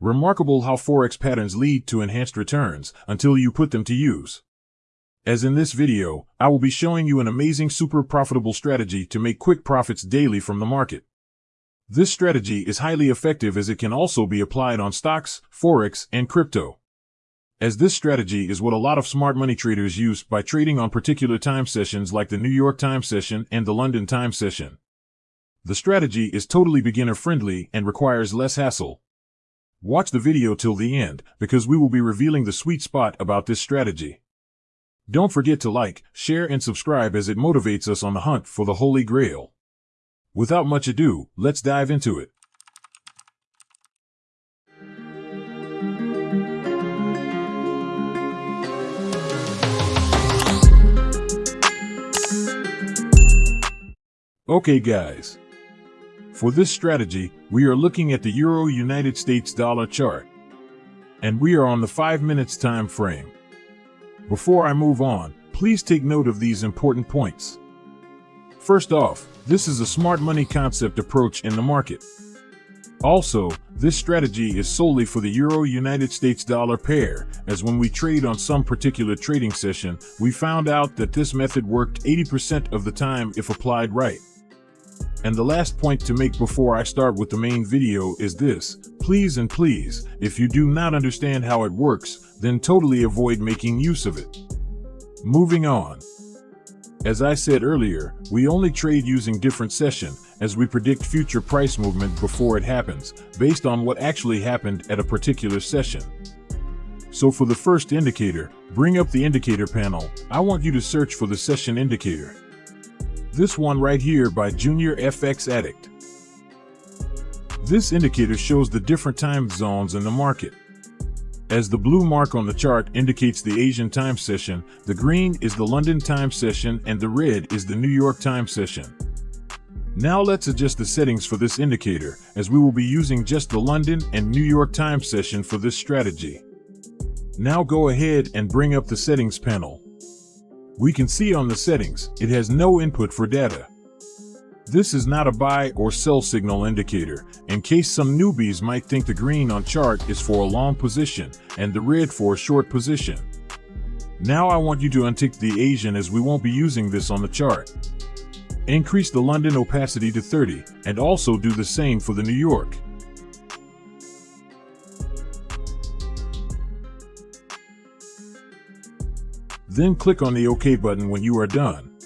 Remarkable how Forex patterns lead to enhanced returns until you put them to use. As in this video, I will be showing you an amazing super profitable strategy to make quick profits daily from the market. This strategy is highly effective as it can also be applied on stocks, Forex, and crypto. As this strategy is what a lot of smart money traders use by trading on particular time sessions like the New York time session and the London time session. The strategy is totally beginner friendly and requires less hassle. Watch the video till the end because we will be revealing the sweet spot about this strategy. Don't forget to like, share, and subscribe as it motivates us on the hunt for the Holy Grail. Without much ado, let's dive into it. Okay guys. For this strategy, we are looking at the Euro United States dollar chart. And we are on the 5 minutes time frame. Before I move on, please take note of these important points. First off, this is a smart money concept approach in the market. Also, this strategy is solely for the Euro United States dollar pair, as when we trade on some particular trading session, we found out that this method worked 80% of the time if applied right. And the last point to make before I start with the main video is this. Please and please, if you do not understand how it works, then totally avoid making use of it. Moving on. As I said earlier, we only trade using different session, as we predict future price movement before it happens, based on what actually happened at a particular session. So for the first indicator, bring up the indicator panel, I want you to search for the session indicator. This one right here by Junior FX Addict. This indicator shows the different time zones in the market. As the blue mark on the chart indicates the Asian time session, the green is the London time session and the red is the New York time session. Now let's adjust the settings for this indicator, as we will be using just the London and New York time session for this strategy. Now go ahead and bring up the settings panel. We can see on the settings, it has no input for data. This is not a buy or sell signal indicator, in case some newbies might think the green on chart is for a long position and the red for a short position. Now I want you to untick the Asian as we won't be using this on the chart. Increase the London opacity to 30 and also do the same for the New York. Then click on the OK button when you are done.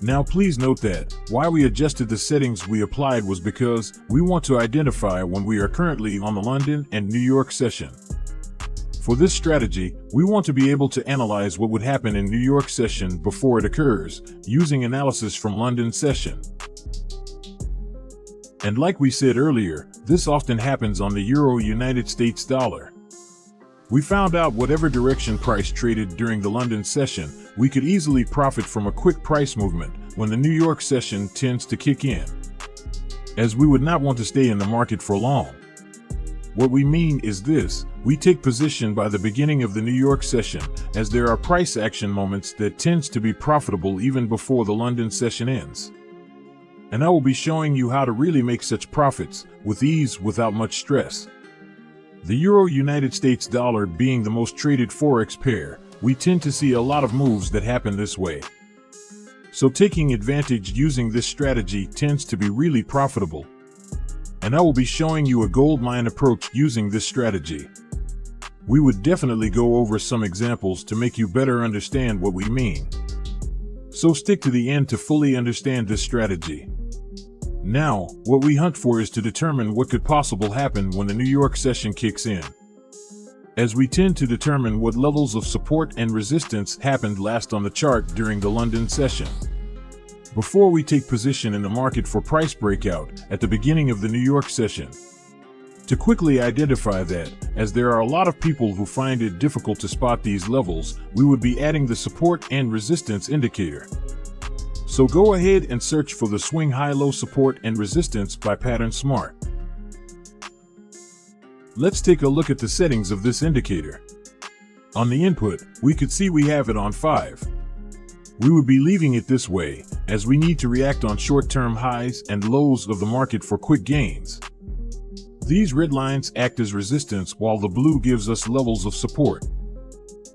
Now please note that, why we adjusted the settings we applied was because we want to identify when we are currently on the London and New York session. For this strategy, we want to be able to analyze what would happen in New York session before it occurs, using analysis from London session. And like we said earlier, this often happens on the Euro United States dollar. We found out whatever direction price traded during the London session, we could easily profit from a quick price movement when the New York session tends to kick in. As we would not want to stay in the market for long. What we mean is this, we take position by the beginning of the New York session, as there are price action moments that tends to be profitable even before the London session ends. And I will be showing you how to really make such profits, with ease without much stress. The Euro United States dollar being the most traded forex pair, we tend to see a lot of moves that happen this way. So taking advantage using this strategy tends to be really profitable. And I will be showing you a gold mine approach using this strategy. We would definitely go over some examples to make you better understand what we mean. So stick to the end to fully understand this strategy. Now, what we hunt for is to determine what could possible happen when the New York session kicks in. As we tend to determine what levels of support and resistance happened last on the chart during the London session. Before we take position in the market for price breakout at the beginning of the New York session. To quickly identify that, as there are a lot of people who find it difficult to spot these levels, we would be adding the support and resistance indicator. So go ahead and search for the swing high-low support and resistance by Pattern Smart. Let's take a look at the settings of this indicator. On the input, we could see we have it on 5. We would be leaving it this way, as we need to react on short-term highs and lows of the market for quick gains. These red lines act as resistance while the blue gives us levels of support.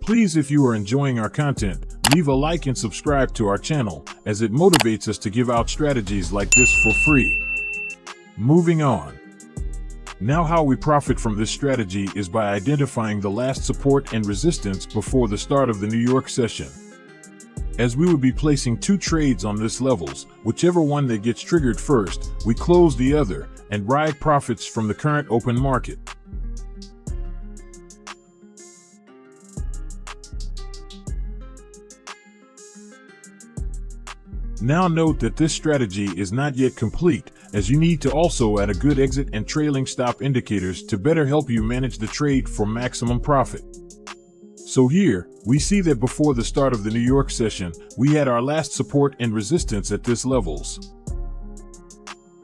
Please if you are enjoying our content, leave a like and subscribe to our channel as it motivates us to give out strategies like this for free. Moving on. Now how we profit from this strategy is by identifying the last support and resistance before the start of the New York session. As we would be placing two trades on this levels, whichever one that gets triggered first, we close the other and ride profits from the current open market. Now note that this strategy is not yet complete as you need to also add a good exit and trailing stop indicators to better help you manage the trade for maximum profit. So here, we see that before the start of the New York session, we had our last support and resistance at this levels.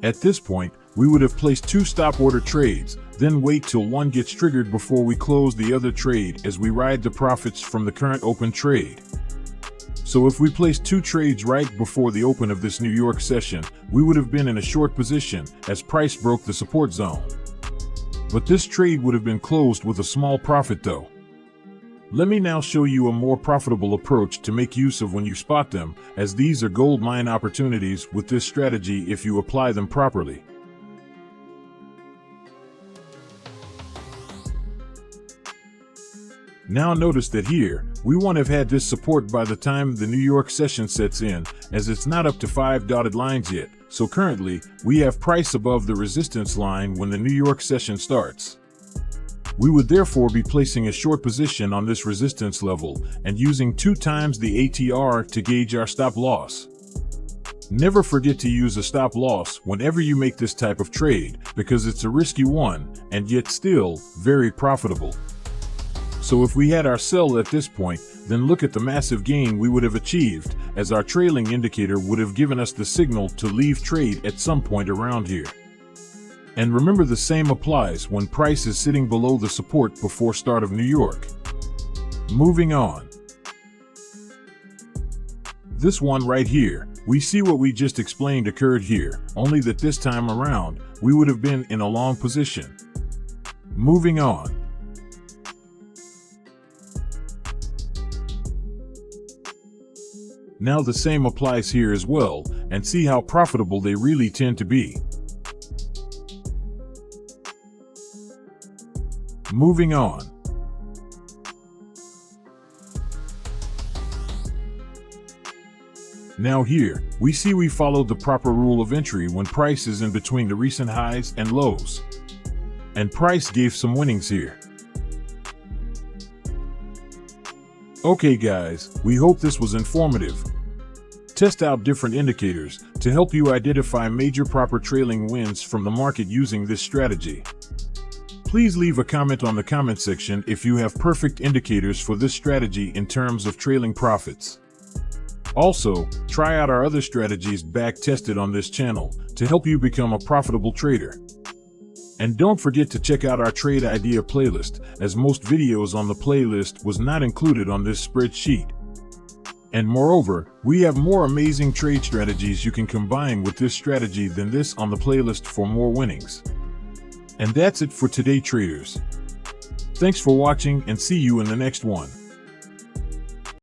At this point, we would have placed two stop order trades, then wait till one gets triggered before we close the other trade as we ride the profits from the current open trade. So if we placed two trades right before the open of this New York session, we would have been in a short position as price broke the support zone. But this trade would have been closed with a small profit though. Let me now show you a more profitable approach to make use of when you spot them, as these are gold mine opportunities with this strategy if you apply them properly. Now notice that here, we won't have had this support by the time the New York session sets in, as it's not up to 5 dotted lines yet, so currently, we have price above the resistance line when the New York session starts. We would therefore be placing a short position on this resistance level and using two times the ATR to gauge our stop loss. Never forget to use a stop loss whenever you make this type of trade because it's a risky one and yet still very profitable. So if we had our sell at this point, then look at the massive gain we would have achieved as our trailing indicator would have given us the signal to leave trade at some point around here. And remember the same applies when price is sitting below the support before start of New York. Moving on. This one right here, we see what we just explained occurred here, only that this time around, we would have been in a long position. Moving on. Now the same applies here as well, and see how profitable they really tend to be. Moving on. Now here, we see we followed the proper rule of entry when price is in between the recent highs and lows. And price gave some winnings here. Okay guys, we hope this was informative. Test out different indicators to help you identify major proper trailing wins from the market using this strategy. Please leave a comment on the comment section if you have perfect indicators for this strategy in terms of trailing profits. Also, try out our other strategies back tested on this channel to help you become a profitable trader. And don't forget to check out our trade idea playlist as most videos on the playlist was not included on this spreadsheet. And moreover, we have more amazing trade strategies you can combine with this strategy than this on the playlist for more winnings. And that's it for today traders. Thanks for watching and see you in the next one.